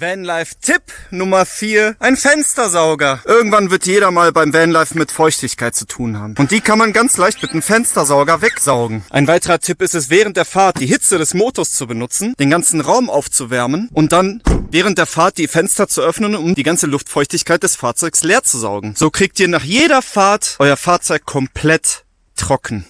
Vanlife-Tipp Nummer 4. Ein Fenstersauger. Irgendwann wird jeder mal beim Vanlife mit Feuchtigkeit zu tun haben. Und die kann man ganz leicht mit einem Fenstersauger wegsaugen. Ein weiterer Tipp ist es, während der Fahrt die Hitze des Motors zu benutzen, den ganzen Raum aufzuwärmen und dann während der Fahrt die Fenster zu öffnen, um die ganze Luftfeuchtigkeit des Fahrzeugs leer zu saugen. So kriegt ihr nach jeder Fahrt euer Fahrzeug komplett trocken.